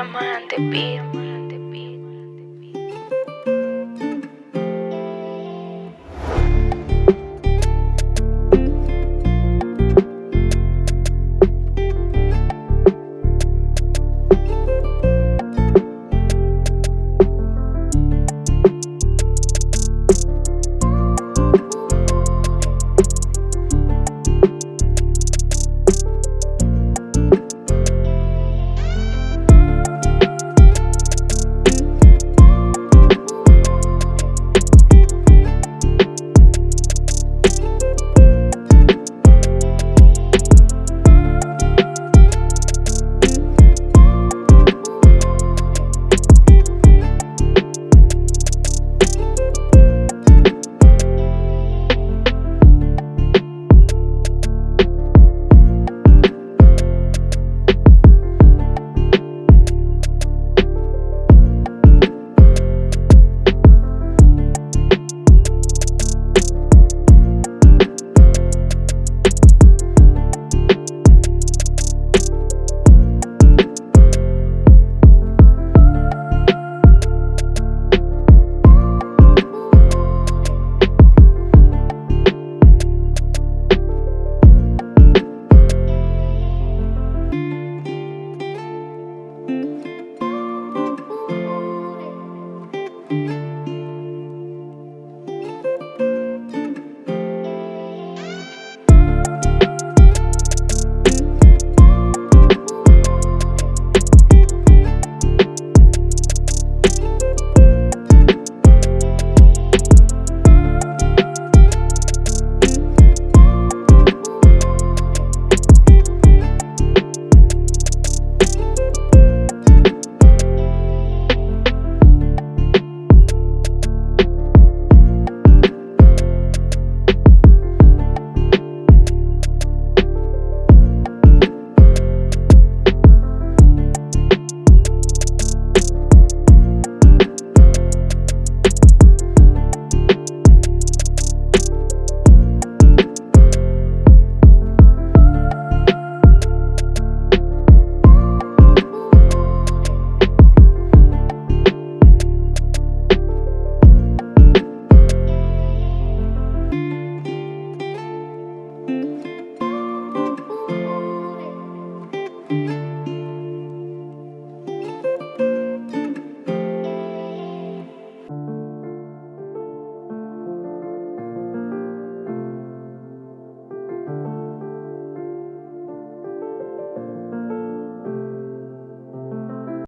Diamante Beat.